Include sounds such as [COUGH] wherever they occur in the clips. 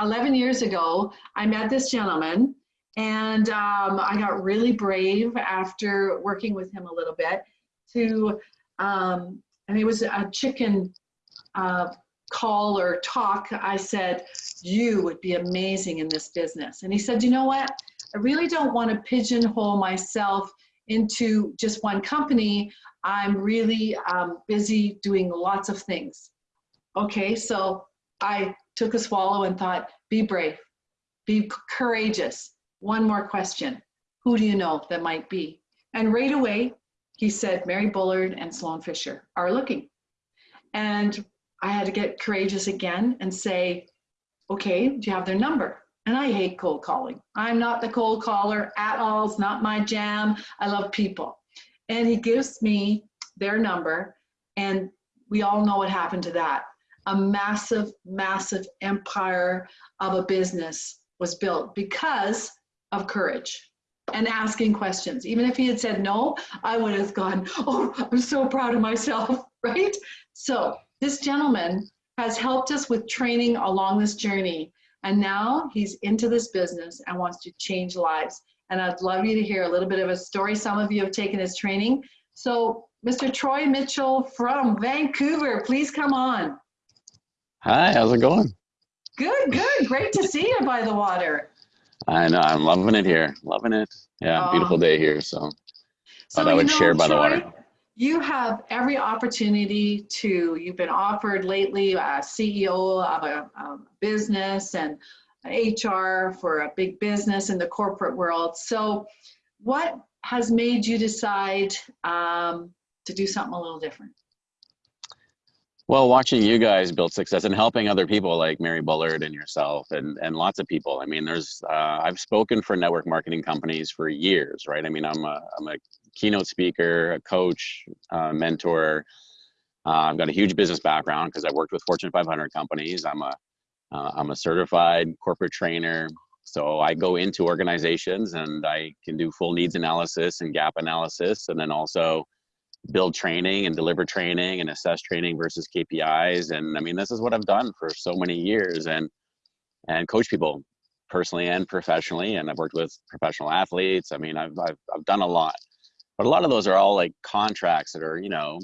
11 years ago, I met this gentleman and um, I got really brave after working with him a little bit to, um, and it was a chicken uh, call or talk. I said, you would be amazing in this business. And he said, you know what? I really don't want to pigeonhole myself into just one company. I'm really um, busy doing lots of things. Okay, so I took a swallow and thought, be brave, be courageous. One more question. Who do you know that might be? And right away, he said, Mary Bullard and Sloan Fisher are looking. And I had to get courageous again and say, okay, do you have their number? And I hate cold calling. I'm not the cold caller at all. It's not my jam. I love people. And he gives me their number. And we all know what happened to that. A massive, massive empire of a business was built because of courage and asking questions. Even if he had said no, I would have gone, oh, I'm so proud of myself, [LAUGHS] right? So this gentleman has helped us with training along this journey. And now he's into this business and wants to change lives. And I'd love you to hear a little bit of a story. Some of you have taken his training. So Mr. Troy Mitchell from Vancouver, please come on. Hi, how's it going? Good, good. Great to see you by the water. I know, I'm loving it here. Loving it. Yeah, beautiful day here. So, so thought I would know, share by Troy, the water you have every opportunity to, you've been offered lately a CEO of a, a business and HR for a big business in the corporate world. So what has made you decide um, to do something a little different? Well, watching you guys build success and helping other people like Mary Bullard and yourself and, and lots of people. I mean, there's, uh, I've spoken for network marketing companies for years, right? I mean, I'm a, I'm a keynote speaker, a coach, uh, mentor. Uh, I've got a huge business background because I've worked with Fortune 500 companies. I'm a, am uh, a certified corporate trainer. So I go into organizations and I can do full needs analysis and gap analysis, and then also build training and deliver training and assess training versus KPIs. And I mean, this is what I've done for so many years and, and coach people personally and professionally. And I've worked with professional athletes. I mean, I've, I've, I've done a lot, but a lot of those are all like contracts that are, you know,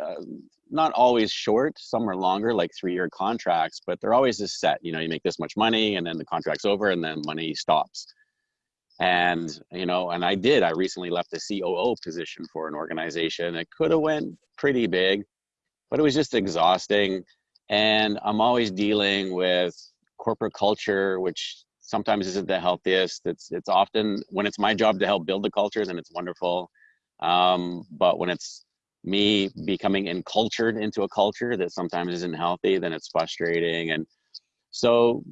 uh, not always short. Some are longer, like three-year contracts, but they're always just set. You know, you make this much money, and then the contract's over, and then money stops and you know and i did. I recently left the coo position for an organization it could have went pretty big but it was just exhausting. And i'm always dealing with corporate culture which sometimes isn't the healthiest. It's it's often when it's my job to help build the culture then it's wonderful. Um, but when it's me becoming encultured into a culture that sometimes isn't healthy then it's frustrating. And so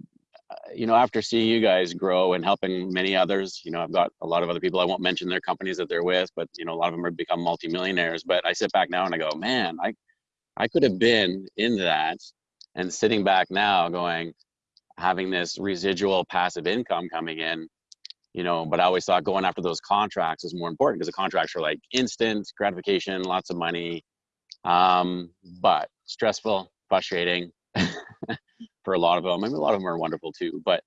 you know, after seeing you guys grow and helping many others, you know, I've got a lot of other people. I won't mention their companies that they're with, but you know, a lot of them have become multimillionaires. But I sit back now and I go, man, I, I could have been in that, and sitting back now, going, having this residual passive income coming in, you know. But I always thought going after those contracts is more important because the contracts are like instant gratification, lots of money, um, but stressful, frustrating. [LAUGHS] [LAUGHS] for a lot of them. I mean, a lot of them are wonderful too, but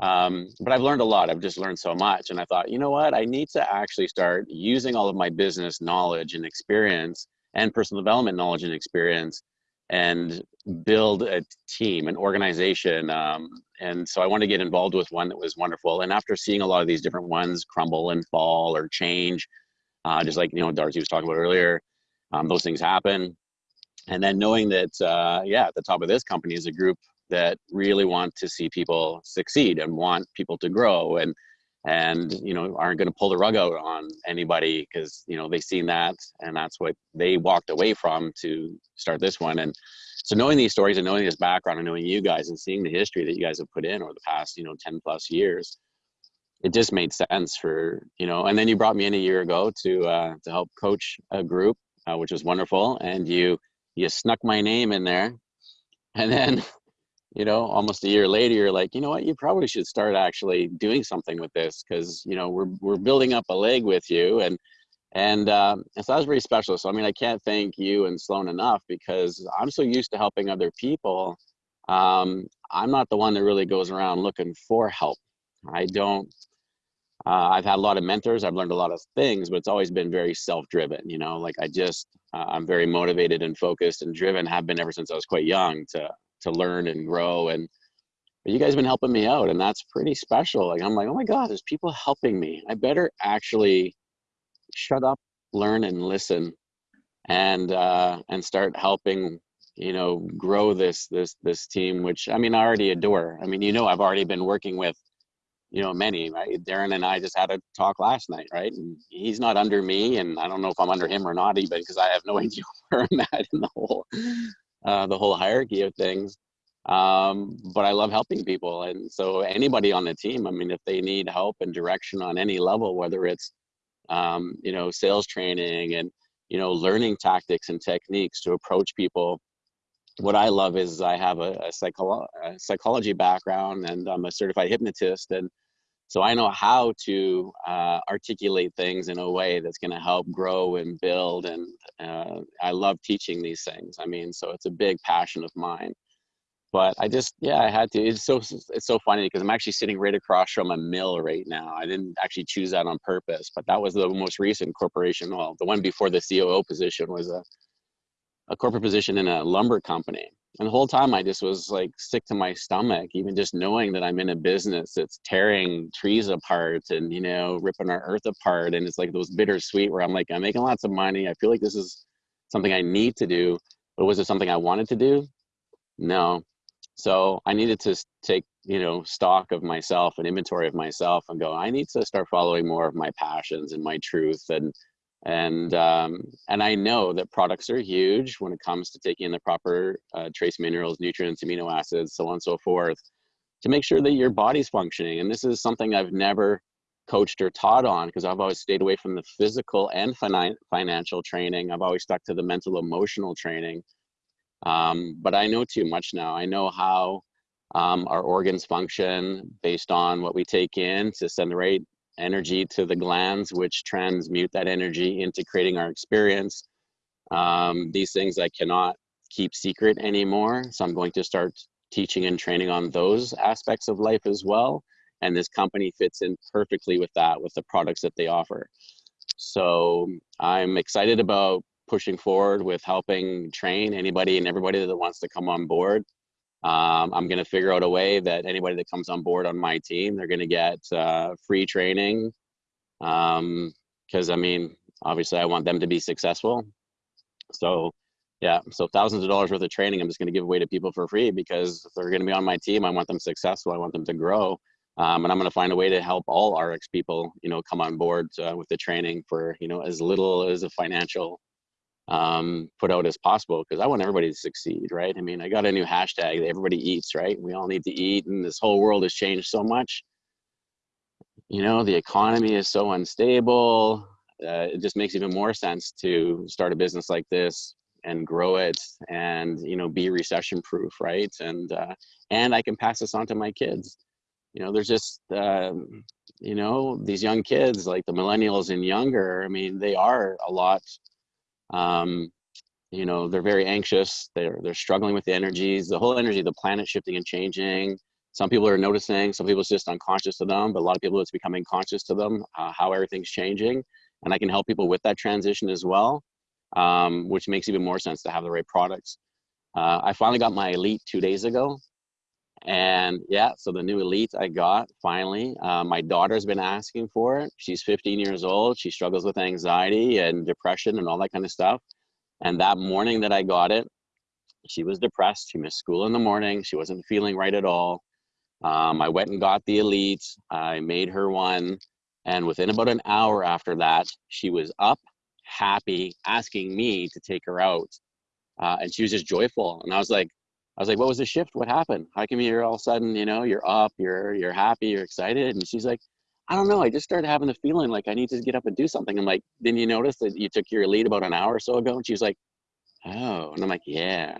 um, but I've learned a lot. I've just learned so much, and I thought, you know what? I need to actually start using all of my business knowledge and experience and personal development knowledge and experience and build a team, an organization. Um, and so I wanted to get involved with one that was wonderful. And after seeing a lot of these different ones crumble and fall or change, uh, just like you know Darcy was talking about earlier, um, those things happen. And then knowing that, uh, yeah, at the top of this company is a group that really want to see people succeed and want people to grow and and you know aren't going to pull the rug out on anybody because you know they've seen that and that's what they walked away from to start this one. And so knowing these stories and knowing this background and knowing you guys and seeing the history that you guys have put in over the past you know 10 plus years it just made sense for you know and then you brought me in a year ago to uh, to help coach a group uh, which was wonderful. And you you snuck my name in there and then [LAUGHS] you know almost a year later you're like you know what you probably should start actually doing something with this because you know we're, we're building up a leg with you and and, um, and so that was very special so i mean i can't thank you and sloan enough because i'm so used to helping other people um, I'm not the one that really goes around looking for help. I don't. Uh, I've had a lot of mentors. I've learned a lot of things, but it's always been very self-driven. You know, like I just, uh, I'm very motivated and focused and driven. Have been ever since I was quite young to to learn and grow. And you guys have been helping me out, and that's pretty special. Like I'm like, oh my god, there's people helping me. I better actually shut up, learn, and listen, and uh, and start helping you know grow this this this team which i mean i already adore i mean you know i've already been working with you know many right darren and i just had a talk last night right and he's not under me and i don't know if i'm under him or not even because i have no [LAUGHS] idea where i'm at in the whole uh, the whole hierarchy of things um, but i love helping people and so anybody on the team i mean if they need help and direction on any level whether it's um, you know sales training and you know learning tactics and techniques to approach people what I love is I have a, a, psycholo- a, psychology background and I'm a certified hypnotist. And so I know how to uh, articulate things in a way that's going to help grow and build. And uh, I love teaching these things. I mean, so it's a big passion of mine. But I just, yeah, I had to. It's so it's so funny because I'm actually sitting right across from a mill right now. I didn't actually choose that on purpose, but that was the most recent corporation. Well, the one before the COO position was a a corporate position in a lumber company. And the whole time I just was like sick to my stomach, even just knowing that I'm in a business that's tearing trees apart and, you know, ripping our earth apart. And it's like those bittersweet where I'm like, I'm making lots of money. I feel like this is something I need to do. But was it something I wanted to do? No. So I needed to take, you know, stock of myself and inventory of myself and go, I need to start following more of my passions and my truth and and um, and I know that products are huge when it comes to taking in the proper uh, trace minerals, nutrients, amino acids, so on and so forth, to make sure that your body's functioning. And this is something I've never coached or taught on because I've always stayed away from the physical and fin- financial training. I've always stuck to the mental, emotional training. Um, but I know too much now. I know how um, our organs function based on what we take in to send the right energy to the glands, which transmute that energy into creating our experience. Um, these things I cannot keep secret anymore. So I'm going to start teaching and training on those aspects of life as well. And this company fits in perfectly with that, with the products that they offer. So I'm excited about pushing forward with helping train anybody and everybody that wants to come on board. Um, I'm going to figure out a way that anybody that comes on board on my team, they're going to get uh, free training. Because, um, I mean, obviously, I want them to be successful. So, yeah, so thousands of dollars worth of training, I'm just going to give away to people for free because if they're going to be on my team, I want them successful. I want them to grow. Um, and I'm going to find a way to help all RX people, you know, come on board uh, with the training for, you know, as little as a financial um, put out as possible because I want everybody to succeed, right? I mean, I got a new hashtag, everybody eats, right? We all need to eat, and this whole world has changed so much. You know, the economy is so unstable. Uh, it just makes even more sense to start a business like this and grow it and you know be recession proof right and uh, and i can pass this on to my kids you know there's just um, you know these young kids like the millennials and younger i mean they are a lot um, you know, they're very anxious. They're they're struggling with the energies, the whole energy of the planet shifting and changing. Some people are noticing. Some people it's just unconscious to them, but a lot of people it's becoming conscious to them uh, how everything's changing. And I can help people with that transition as well, um, which makes even more sense to have the right products. Uh, I finally got my Elite two days ago, and yeah, so the new Elite I got finally. Uh, my daughter's been asking for it. She's 15 years old. She struggles with anxiety and depression and all that kind of stuff. And that morning that I got it, she was depressed. She missed school in the morning. She wasn't feeling right at all. Um, I went and got the Elite. I made her one. And within about an hour after that, she was up, happy, asking me to take her out. Uh, and she was just joyful. And I was like, I was like, what was the shift? What happened? How come you're all of a sudden, you know, you're up, you're you're happy, you're excited? And she's like, I don't know. I just started having the feeling like I need to get up and do something. I'm like, didn't you notice that you took your Elite about an hour or so ago? And she's like, oh. And I'm like, yeah,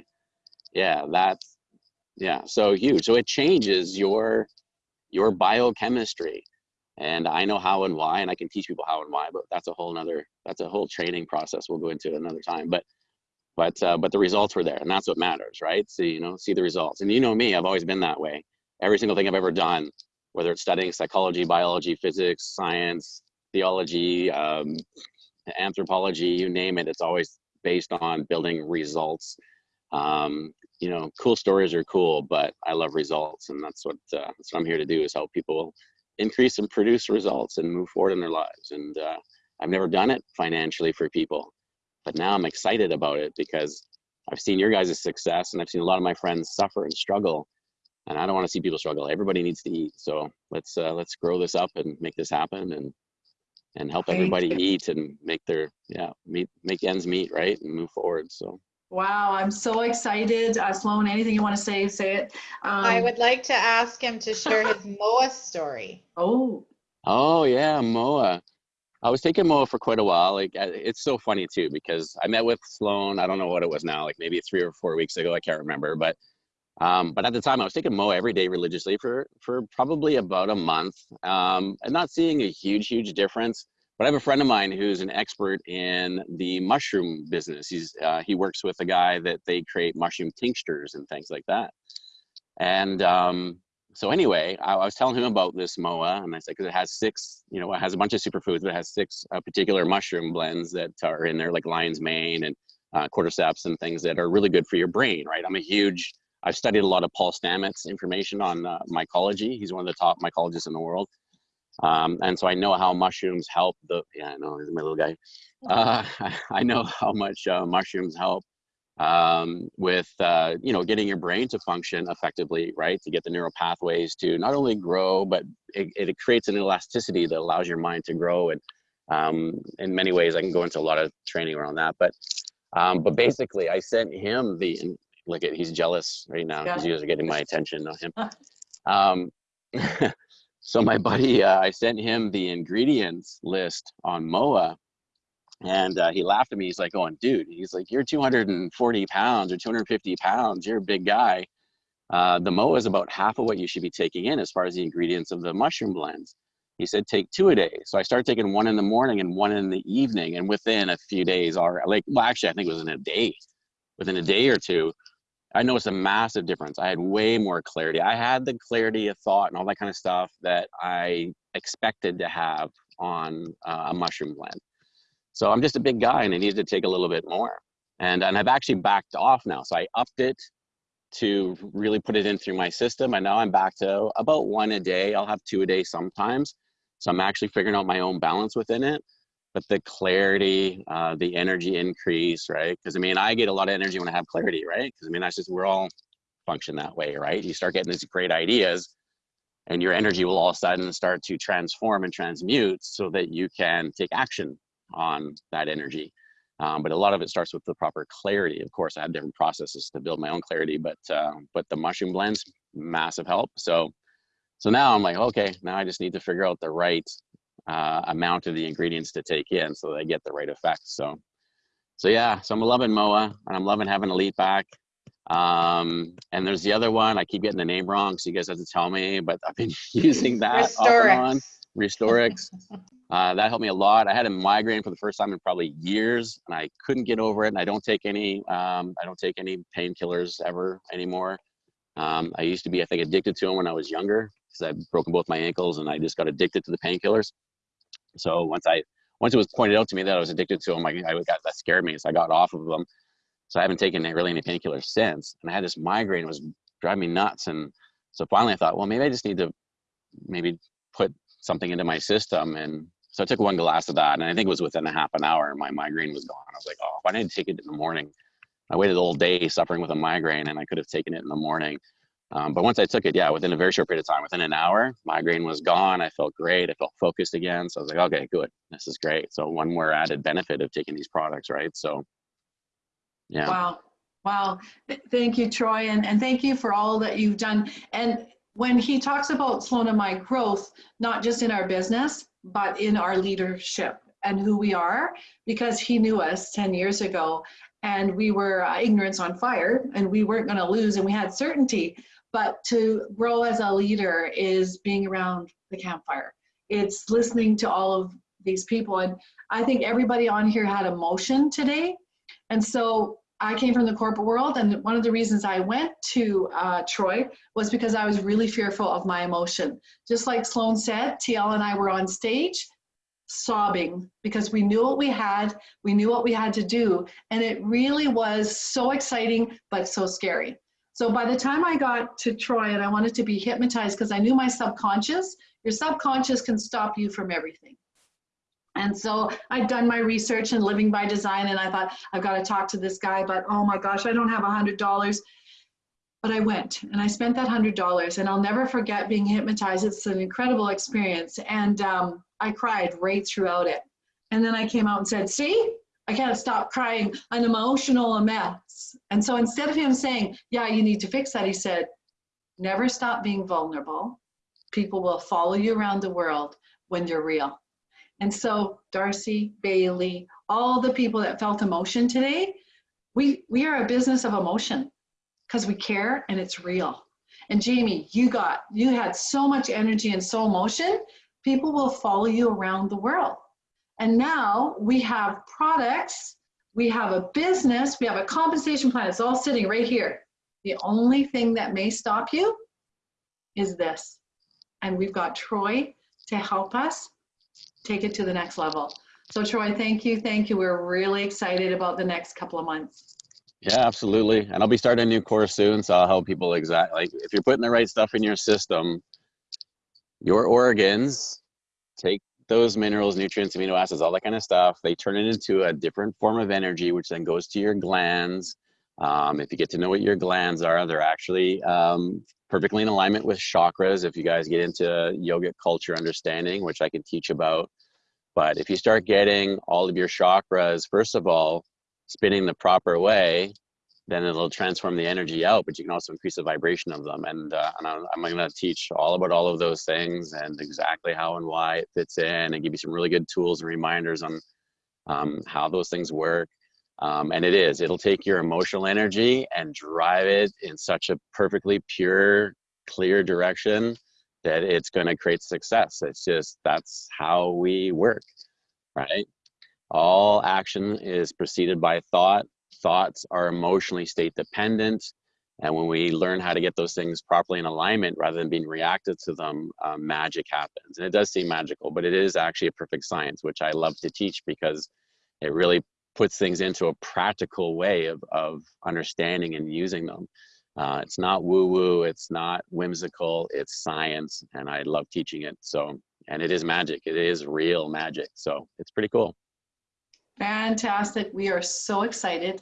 yeah, that's yeah, so huge. So it changes your your biochemistry. And I know how and why, and I can teach people how and why, but that's a whole nother that's a whole training process we'll go into another time. But but uh, but the results were there, and that's what matters, right? See, you know, see the results. And you know me, I've always been that way. Every single thing I've ever done, whether it's studying psychology, biology, physics, science, theology, um, anthropology, you name it, it's always based on building results. Um, you know, cool stories are cool, but I love results, and that's what uh, that's what I'm here to do is help people increase and produce results and move forward in their lives. And uh, I've never done it financially for people, but now I'm excited about it because I've seen your guys' success, and I've seen a lot of my friends suffer and struggle, and I don't want to see people struggle. Everybody needs to eat, so let's uh, let's grow this up and make this happen and and help Thank everybody you. eat and make their yeah meet make ends meet right and move forward. So. Wow, I'm so excited. Uh, Sloan, anything you want to say, say it. Um, I would like to ask him to share his [LAUGHS] MOA story. Oh, Oh yeah, Moa. I was taking Moa for quite a while. Like it's so funny too because I met with Sloan. I don't know what it was now, like maybe three or four weeks ago. I can't remember, but um, but at the time I was taking Moa every day religiously for for probably about a month, um, and not seeing a huge huge difference. But I have a friend of mine who's an expert in the mushroom business. He's uh, he works with a guy that they create mushroom tinctures and things like that. And um, so anyway, I, I was telling him about this MOA, and I said because it has six, you know, it has a bunch of superfoods, but it has six uh, particular mushroom blends that are in there, like lion's mane and uh, cordyceps and things that are really good for your brain, right? I'm a huge, I've studied a lot of Paul Stamets information on uh, mycology. He's one of the top mycologists in the world. Um, and so I know how mushrooms help the, yeah, I know, he's my little guy. Uh, [LAUGHS] I know how much uh, mushrooms help um, with uh, you know getting your brain to function effectively, right? To get the neural pathways to not only grow, but it, it creates an elasticity that allows your mind to grow. And um, in many ways, I can go into a lot of training around that. But um, but basically, I sent him the look at he's jealous right now because you guys are getting my attention, not him. [LAUGHS] Um, [LAUGHS] so my buddy, uh, I sent him the ingredients list on MOA and uh, he laughed at me. He's like, going, dude, he's like, you're 240 pounds or 250 pounds. You're a big guy. Uh, the MOA is about half of what you should be taking in as far as the ingredients of the mushroom blends. He said, take two a day. So I started taking one in the morning and one in the evening. And within a few days, or like, well, actually, I think it was in a day, within a day or two, I noticed a massive difference. I had way more clarity. I had the clarity of thought and all that kind of stuff that I expected to have on uh, a mushroom blend. So I'm just a big guy and I needed to take a little bit more. And, and I've actually backed off now. So I upped it to really put it in through my system. And now I'm back to about one a day. I'll have two a day sometimes. So I'm actually figuring out my own balance within it. But the clarity, uh, the energy increase, right? Because I mean, I get a lot of energy when I have clarity, right? Because I mean, that's just, we're all function that way, right? You start getting these great ideas and your energy will all of a sudden start to transform and transmute so that you can take action on that energy. Um, but a lot of it starts with the proper clarity. Of course, I have different processes to build my own clarity, but uh, but the mushroom blends, massive help. So so now I'm like, okay, now I just need to figure out the right uh, amount of the ingredients to take in so that I get the right effect. So so yeah, so I'm loving MOA and I'm loving having Elite back. Um, and there's the other one. I keep getting the name wrong, so you guys have to tell me. But I've been [LAUGHS] using that off and on. Restorix. [LAUGHS] Uh, that helped me a lot. I had a migraine for the first time in probably years, and I couldn't get over it. And I don't take any, um, I don't take any painkillers ever anymore. Um, I used to be, I think, addicted to them when I was younger because I'd broken both my ankles, and I just got addicted to the painkillers. So once I, once it was pointed out to me that I was addicted to them, I, I got that scared me, so I got off of them. So I haven't taken really any painkillers since. And I had this migraine; it was driving me nuts. And so finally, I thought, well, maybe I just need to maybe put something into my system and so I took one glass of that, and I think it was within a half an hour, my migraine was gone. I was like, oh, why didn't I take it in the morning? I waited all day suffering with a migraine, and I could have taken it in the morning. Um, but once I took it, yeah, within a very short period of time, within an hour, migraine was gone. I felt great. I felt focused again. So I was like, okay, good. This is great. So one more added benefit of taking these products, right? So, yeah. Wow. Wow. Th- Thank you, Troy. And, and thank you for all that you've done. And when he talks about my growth, not just in our business, but in our leadership and who we are, because he knew us 10 years ago and we were uh, ignorance on fire and we weren't going to lose and we had certainty. But to grow as a leader is being around the campfire. It's listening to all of these people. And I think everybody on here had emotion today. And so I came from the corporate world, and one of the reasons I went to uh, Troy was because I was really fearful of my emotion. Just like Sloan said, TL and I were on stage sobbing because we knew what we had, we knew what we had to do, and it really was so exciting but so scary. So by the time I got to Troy and I wanted to be hypnotized because I knew my subconscious, your subconscious can stop you from everything. And so I'd done my research in living by design and I thought, I've got to talk to this guy, but oh my gosh, I don't have a hundred dollars. But I went and I spent that hundred dollars and I'll never forget being hypnotized. It's an incredible experience. And um, I cried right throughout it. And then I came out and said, see, I can't stop crying. I'm emotional mess. And so instead of him saying, yeah, you need to fix that, he said, never stop being vulnerable. People will follow you around the world when you're real. And so Darcy, Bailey, all the people that felt emotion today, we, we are a business of emotion because we care and it's real. And Jamie, you got, you had so much energy and so emotion, people will follow you around the world. And now we have products, we have a business, we have a compensation plan. It's all sitting right here. The only thing that may stop you is this. And we've got Troy to help us take it to the next level. So Troy, thank you, thank you. We're really excited about the next couple of months. Yeah, absolutely. And I'll be starting a new course soon, so I'll help people exactly. like if you're putting the right stuff in your system, your organs take those minerals, nutrients, amino acids, all that kind of stuff. They turn it into a different form of energy, which then goes to your glands. Um, if you get to know what your glands are, they're actually um, perfectly in alignment with chakras. If you guys get into yogic culture understanding, which I can teach about. But if you start getting all of your chakras, first of all, spinning the proper way, then it'll transform the energy out, but you can also increase the vibration of them. And, uh, and I'm, going to teach all about all of those things and exactly how and why it fits in and give you some really good tools and reminders on um, how those things work. Um, and it is, it'll take your emotional energy and drive it in such a perfectly pure, clear direction that it's going to create success. It's just, that's how we work, right? All action is preceded by thought. Thoughts are emotionally state dependent. And when we learn how to get those things properly in alignment rather than being reactive to them, um, magic happens. And it does seem magical, but it is actually a perfect science, which I love to teach because it really puts things into a practical way of, of understanding and using them. Uh, it's not woo woo, it's not whimsical, it's science, and I love teaching it. So, and it is magic, it is real magic. So, it's pretty cool. Fantastic. We are so excited.